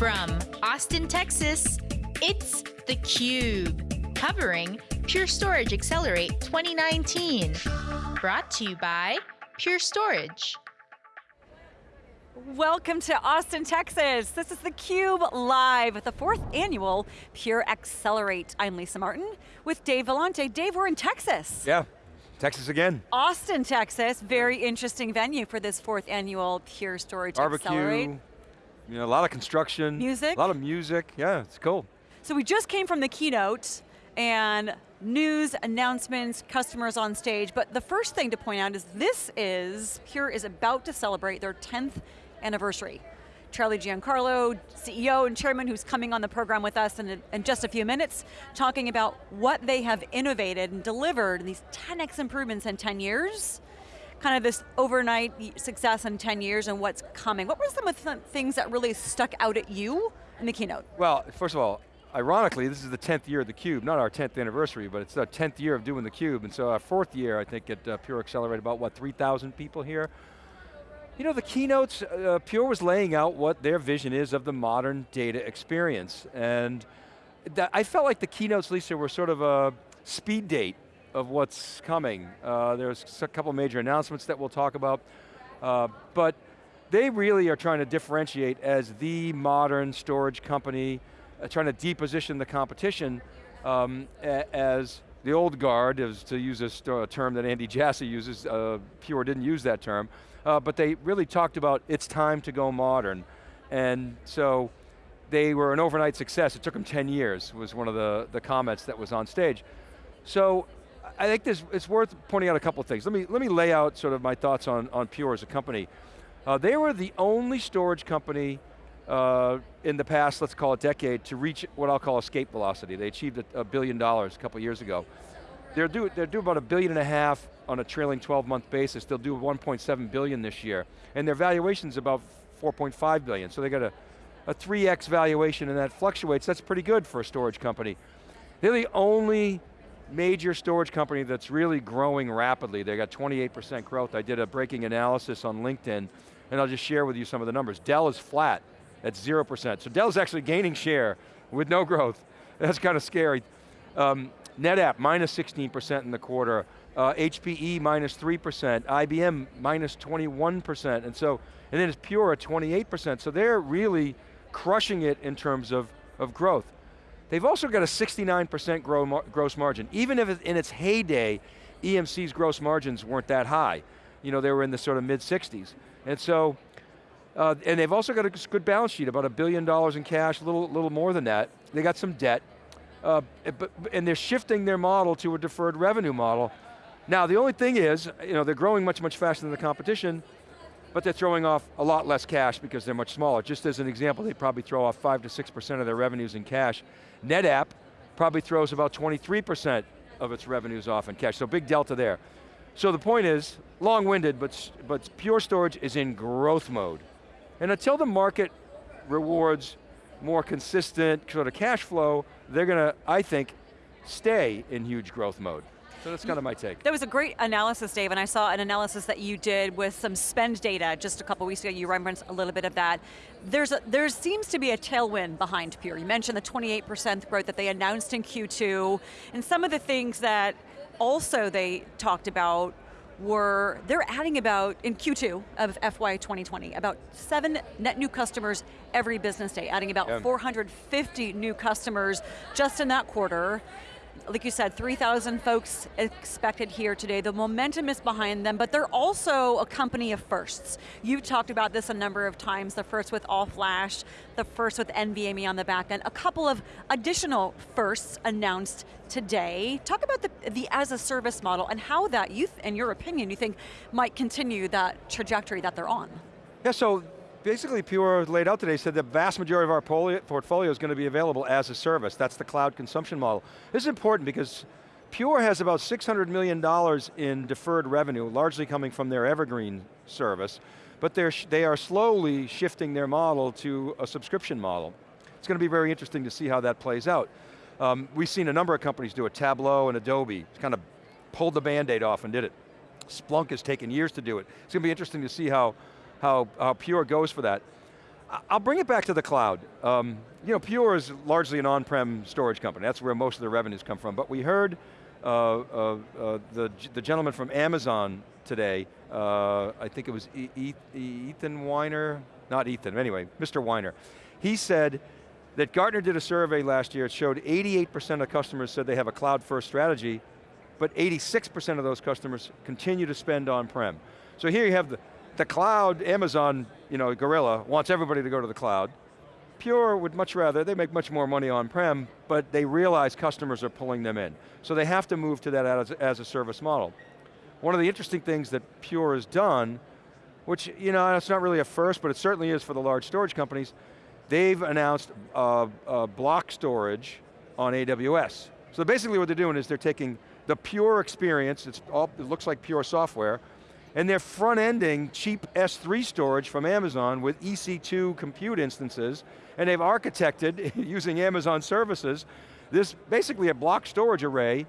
From Austin, Texas, it's theCUBE, covering Pure Storage Accelerate 2019. Brought to you by Pure Storage. Welcome to Austin, Texas. This is theCUBE live at the fourth annual Pure Accelerate. I'm Lisa Martin with Dave Vellante. Dave, we're in Texas. Yeah, Texas again. Austin, Texas, very interesting venue for this fourth annual Pure Storage Barbecue, Accelerate. You know, a lot of construction. Music. A lot of music, yeah, it's cool. So we just came from the keynote and news, announcements, customers on stage, but the first thing to point out is this is, Pure is about to celebrate their 10th anniversary. Charlie Giancarlo, CEO and chairman who's coming on the program with us in, in just a few minutes, talking about what they have innovated and delivered, in these 10x improvements in 10 years, kind of this overnight success in 10 years and what's coming. What were some of the things that really stuck out at you in the keynote? Well, first of all, ironically, this is the 10th year of theCUBE, not our 10th anniversary, but it's our 10th year of doing theCUBE, and so our fourth year, I think, at uh, Pure Accelerate, about what, 3,000 people here? You know, the keynotes, uh, Pure was laying out what their vision is of the modern data experience. And I felt like the keynotes, Lisa, were sort of a speed date of what's coming. Uh, there's a couple major announcements that we'll talk about. Uh, but they really are trying to differentiate as the modern storage company, uh, trying to deposition the competition um, as the old guard, is to use a term that Andy Jassy uses, uh, Pure didn't use that term, uh, but they really talked about it's time to go modern. And so they were an overnight success. It took them 10 years, was one of the, the comments that was on stage. So I think this, it's worth pointing out a couple of things. Let me, let me lay out sort of my thoughts on, on Pure as a company. Uh, they were the only storage company uh, in the past, let's call it decade, to reach what I'll call escape velocity. They achieved a, a billion dollars a couple years ago. They're due, they're due about a billion and a half on a trailing 12 month basis. They'll do 1.7 billion this year. And their valuation's about 4.5 billion. So they got a, a 3x valuation and that fluctuates. That's pretty good for a storage company. They're the only major storage company that's really growing rapidly. They got 28% growth. I did a breaking analysis on LinkedIn and I'll just share with you some of the numbers. Dell is flat at 0%. So Dell's actually gaining share with no growth. That's kind of scary. Um, NetApp, minus 16% in the quarter. Uh, HPE, minus 3%. IBM, minus 21%. And so, and then it's Pure at 28%. So they're really crushing it in terms of, of growth. They've also got a 69% grow, gross margin. Even if in its heyday, EMC's gross margins weren't that high. You know, they were in the sort of mid 60s. And so, uh, and they've also got a good balance sheet, about a billion dollars in cash, a little, little more than that. They got some debt. Uh, but, and they're shifting their model to a deferred revenue model. Now the only thing is, you know, they're growing much, much faster than the competition, but they're throwing off a lot less cash because they're much smaller. Just as an example, they probably throw off five to 6% of their revenues in cash. NetApp probably throws about 23% of its revenues off in cash, so big delta there. So the point is, long-winded, but, but Pure Storage is in growth mode. And until the market rewards more consistent sort of cash flow, they're going to, I think, stay in huge growth mode. So that's kind of my take. That was a great analysis, Dave, and I saw an analysis that you did with some spend data just a couple weeks ago. You referenced a little bit of that. There's a, there seems to be a tailwind behind Pure. You mentioned the 28% growth that they announced in Q2, and some of the things that also they talked about were, they're adding about, in Q2 of FY 2020, about seven net new customers every business day, adding about yeah. 450 new customers just in that quarter like you said, 3,000 folks expected here today. The momentum is behind them, but they're also a company of firsts. You've talked about this a number of times, the first with All Flash, the first with NVMe on the back end, a couple of additional firsts announced today. Talk about the, the as a service model and how that, you in your opinion, you think might continue that trajectory that they're on. Yeah, so basically Pure laid out today said the vast majority of our portfolio is going to be available as a service. That's the cloud consumption model. This is important because Pure has about $600 million in deferred revenue, largely coming from their Evergreen service, but they're, they are slowly shifting their model to a subscription model. It's going to be very interesting to see how that plays out. Um, we've seen a number of companies do it, Tableau and Adobe, kind of pulled the band-aid off and did it. Splunk has taken years to do it. It's going to be interesting to see how how, how Pure goes for that. I'll bring it back to the cloud. Um, you know, Pure is largely an on-prem storage company. That's where most of the revenues come from. But we heard uh, uh, uh, the, the gentleman from Amazon today, uh, I think it was e e Ethan Weiner, not Ethan, anyway, Mr. Weiner. He said that Gartner did a survey last year, it showed 88% of customers said they have a cloud first strategy, but 86% of those customers continue to spend on-prem. So here you have the, the cloud, Amazon, you know, Gorilla, wants everybody to go to the cloud. Pure would much rather, they make much more money on-prem, but they realize customers are pulling them in. So they have to move to that as, as a service model. One of the interesting things that Pure has done, which, you know, it's not really a first, but it certainly is for the large storage companies, they've announced uh, uh, block storage on AWS. So basically what they're doing is they're taking the Pure experience, all, it looks like Pure software, and they're front-ending cheap S3 storage from Amazon with EC2 compute instances, and they've architected, using Amazon services, this basically a block storage array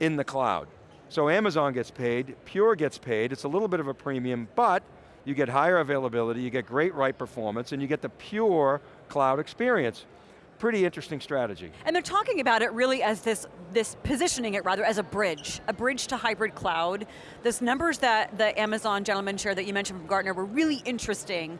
in the cloud. So Amazon gets paid, Pure gets paid, it's a little bit of a premium, but you get higher availability, you get great write performance, and you get the pure cloud experience pretty interesting strategy. And they're talking about it really as this, this positioning it rather as a bridge, a bridge to hybrid cloud. Those numbers that the Amazon gentleman shared that you mentioned from Gartner were really interesting.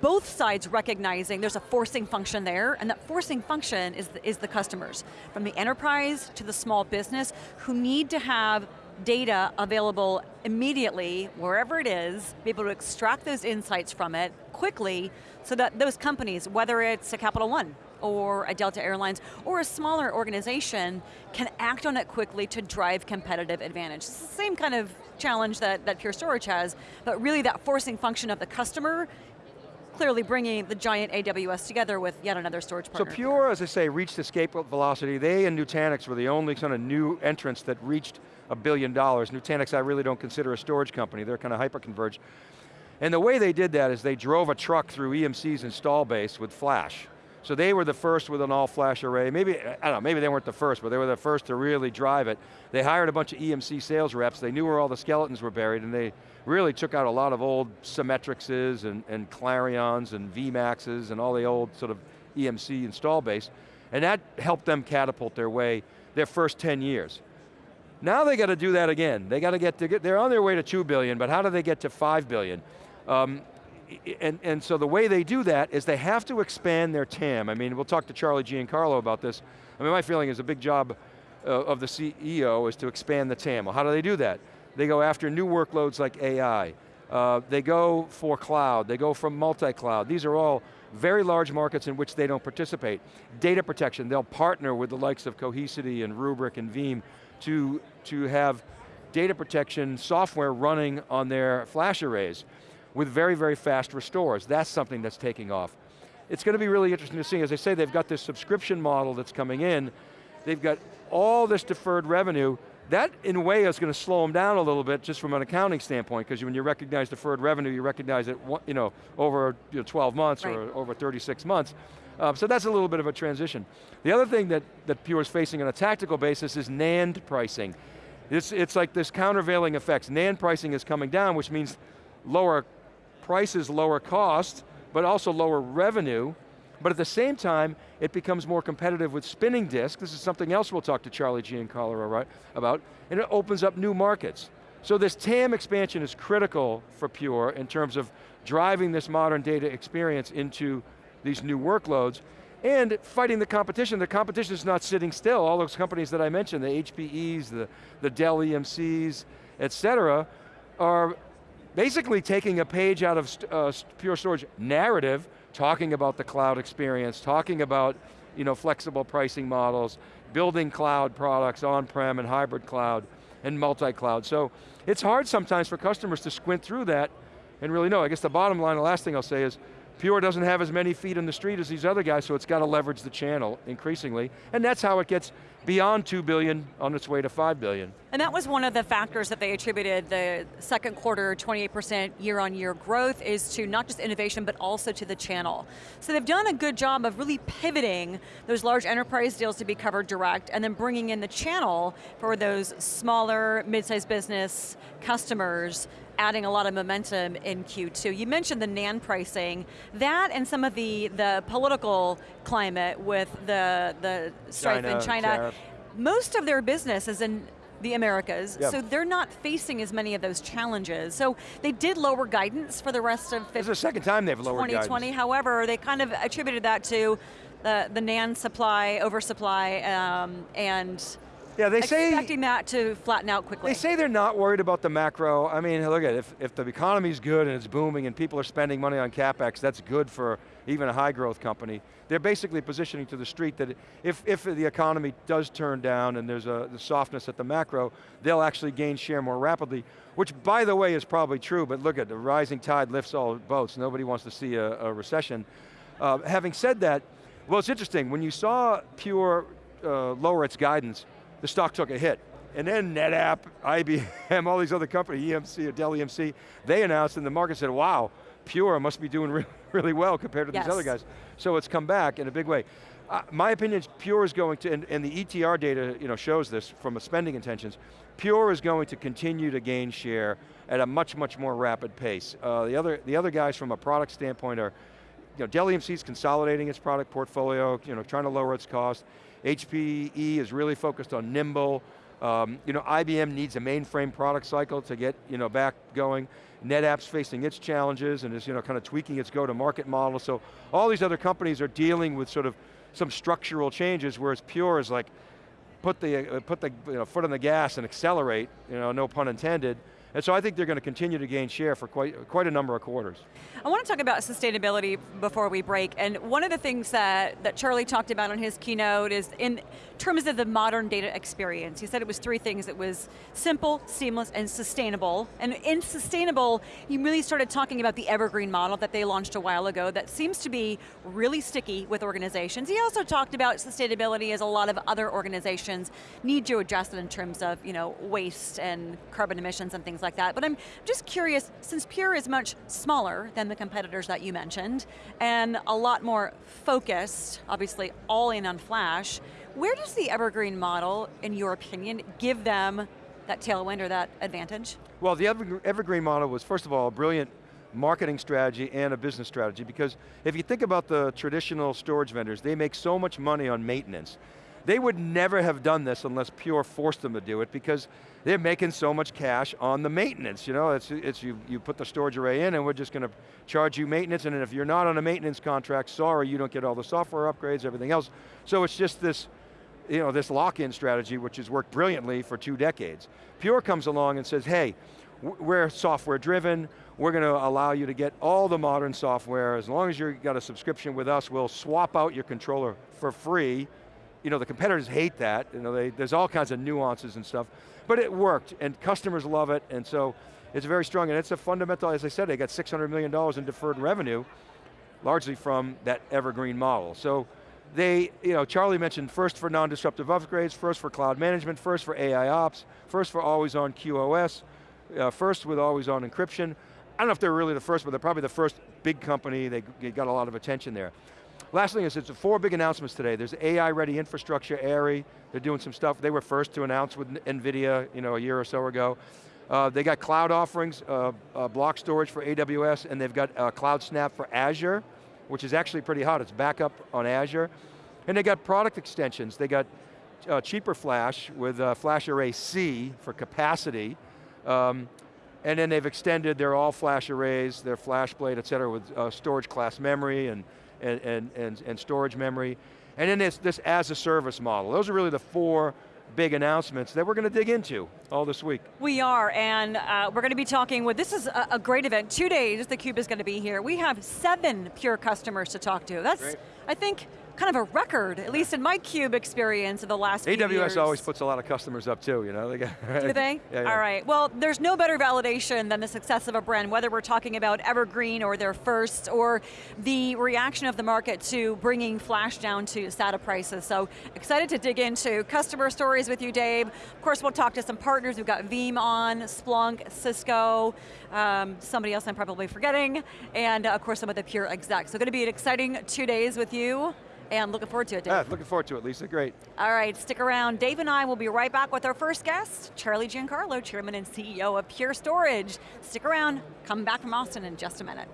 Both sides recognizing there's a forcing function there, and that forcing function is the, is the customers. From the enterprise to the small business, who need to have data available immediately, wherever it is, be able to extract those insights from it quickly, so that those companies, whether it's a Capital One, or a Delta Airlines or a smaller organization can act on it quickly to drive competitive advantage. It's the same kind of challenge that, that Pure Storage has, but really that forcing function of the customer clearly bringing the giant AWS together with yet another storage partner. So Pure, as I say, reached escape velocity. They and Nutanix were the only kind of new entrants that reached a billion dollars. Nutanix I really don't consider a storage company. They're kind of hyper-converged. And the way they did that is they drove a truck through EMC's install base with flash. So they were the first with an all-flash array. Maybe, I don't know, maybe they weren't the first, but they were the first to really drive it. They hired a bunch of EMC sales reps. They knew where all the skeletons were buried, and they really took out a lot of old Symmetrixes and, and CLARiiONs and VMAXs and all the old sort of EMC install base. And that helped them catapult their way their first 10 years. Now they got to do that again. They got to get to get, they're on their way to 2 billion, but how do they get to 5 billion? Um, and, and so the way they do that is they have to expand their TAM. I mean, we'll talk to Charlie Giancarlo about this. I mean, my feeling is a big job uh, of the CEO is to expand the TAM. Well, how do they do that? They go after new workloads like AI. Uh, they go for cloud, they go for multi-cloud. These are all very large markets in which they don't participate. Data protection, they'll partner with the likes of Cohesity and Rubrik and Veeam to, to have data protection software running on their flash arrays with very, very fast restores. That's something that's taking off. It's going to be really interesting to see. As I say, they've got this subscription model that's coming in. They've got all this deferred revenue. That, in a way, is going to slow them down a little bit just from an accounting standpoint, because when you recognize deferred revenue, you recognize it you know, over you know, 12 months right. or over 36 months. Um, so that's a little bit of a transition. The other thing that, that Pure is facing on a tactical basis is NAND pricing. It's, it's like this countervailing effects. NAND pricing is coming down, which means lower prices lower cost, but also lower revenue, but at the same time, it becomes more competitive with spinning disk. This is something else we'll talk to Charlie G and Giancarlo about, and it opens up new markets. So this TAM expansion is critical for Pure in terms of driving this modern data experience into these new workloads, and fighting the competition. The competition is not sitting still. All those companies that I mentioned, the HPEs, the, the Dell EMCs, et cetera, are basically taking a page out of uh, Pure Storage narrative, talking about the cloud experience, talking about you know, flexible pricing models, building cloud products, on-prem and hybrid cloud, and multi-cloud. So it's hard sometimes for customers to squint through that and really know. I guess the bottom line, the last thing I'll say is, Pure doesn't have as many feet in the street as these other guys, so it's got to leverage the channel increasingly, and that's how it gets beyond 2 billion on its way to 5 billion. And that was one of the factors that they attributed the second quarter 28% year on year growth is to not just innovation, but also to the channel. So they've done a good job of really pivoting those large enterprise deals to be covered direct, and then bringing in the channel for those smaller, mid-sized business customers adding a lot of momentum in Q2. You mentioned the NAND pricing. That and some of the, the political climate with the, the strife China, in China. tariff. Most of their business is in the Americas, Yep. so they're not facing as many of those challenges. So they did lower guidance for the rest of This is the second time they've lowered 2020, guidance. however, they kind of attributed that to the, the NAND supply, oversupply, um, and Yeah, they say expecting that to flatten out quickly. They say they're not worried about the macro. I mean, look at it, if, if the economy's good and it's booming and people are spending money on CapEx, that's good for even a high growth company. They're basically positioning to the street that if, if the economy does turn down and there's a the softness at the macro, they'll actually gain share more rapidly, which by the way is probably true, but look at the rising tide lifts all boats. Nobody wants to see a, a recession. Uh, having said that, well it's interesting, when you saw Pure uh, lower its guidance, the stock took a hit. And then NetApp, IBM, all these other companies, EMC or Dell EMC, they announced and the market said, wow, Pure must be doing re really well compared to Yes. these other guys. So it's come back in a big way. Uh, my opinion is Pure is going to, and, and the ETR data you know, shows this from a spending intentions, Pure is going to continue to gain share at a much, much more rapid pace. Uh, the, other, the other guys from a product standpoint are, you know, Dell EMC is consolidating its product portfolio, you know, trying to lower its cost. HPE is really focused on nimble. Um, you know, IBM needs a mainframe product cycle to get, you know, back going. NetApp's facing its challenges and is, you know, kind of tweaking its go-to-market model. So all these other companies are dealing with sort of some structural changes, whereas Pure is like, put the, uh, put the you know, foot on the gas and accelerate, you know, no pun intended. And so I think they're going to continue to gain share for quite, quite a number of quarters. I want to talk about sustainability before we break, and one of the things that, that Charlie talked about on his keynote is in terms of the modern data experience. He said it was three things. It was simple, seamless, and sustainable. And in sustainable, he really started talking about the evergreen model that they launched a while ago that seems to be really sticky with organizations. He also talked about sustainability as a lot of other organizations need to address it in terms of you know, waste and carbon emissions and things like that. But I'm just curious, since Pure is much smaller than the competitors that you mentioned, and a lot more focused, obviously all in on flash, where does the evergreen model, in your opinion, give them that tailwind or that advantage? Well, the Evergreen model was, first of all, a brilliant marketing strategy and a business strategy because if you think about the traditional storage vendors, they make so much money on maintenance. They would never have done this unless Pure forced them to do it because they're making so much cash on the maintenance. You know, it's, it's you, you put the storage array in and we're just going to charge you maintenance and if you're not on a maintenance contract, sorry, you don't get all the software upgrades, everything else. So it's just this, you know, this lock-in strategy which has worked brilliantly for two decades. Pure comes along and says, hey, we're software driven, we're going to allow you to get all the modern software, as long as you've got a subscription with us, we'll swap out your controller for free. You know, the competitors hate that, you know, they, there's all kinds of nuances and stuff, but it worked, and customers love it, and so it's very strong, and it's a fundamental, as I said, they got $600 million in deferred revenue, largely from that evergreen model. So they, you know, Charlie mentioned first for non-disruptive upgrades, first for cloud management, first for AI ops, first for always on QoS, uh, first with always on encryption. I don't know if they're really the first, but they're probably the first big company, they, they got a lot of attention there. Last thing is, it's four big announcements today. There's AI-ready infrastructure, ARI. they're doing some stuff. They were first to announce with NVIDIA you know, a year or so ago. Uh, they got cloud offerings, uh, uh, block storage for AWS, and they've got uh, Cloud Snap for Azure, which is actually pretty hot. It's backup on Azure. And they got product extensions. They got uh, cheaper flash with uh, Flash Array C for capacity. Um, and then they've extended their all flash arrays, their FlashBlade, et cetera, with storage class memory and, and, and, and, and storage memory. And then this, this as a service model. Those are really the four big announcements that we're going to dig into all this week. We are, and uh, we're going to be talking with, this is a, a great event, two days theCUBE is going to be here. We have seven Pure customers to talk to. That's, Great. I think, kind of a record, at least in my CUBE experience of the last few AWS always puts a lot of customers up too, you know? They got, Do they? Yeah, yeah. All right, well, there's no better validation than the success of a brand, whether we're talking about Evergreen or their first, or the reaction of the market to bringing flash down to SATA prices. So excited to dig into customer stories with you, Dave. Of course, we'll talk to some partners. We've got Veeam on, Splunk, Cisco, um, somebody else I'm probably forgetting, and uh, of course some of the Pure execs. So going to be an exciting two days with you. And looking forward to it, Dave. Looking forward to it, Lisa, great. All right, stick around. Dave and I will be right back with our first guest, Charlie Giancarlo, Chairman and CEO of Pure Storage. Stick around, come back from Austin in just a minute.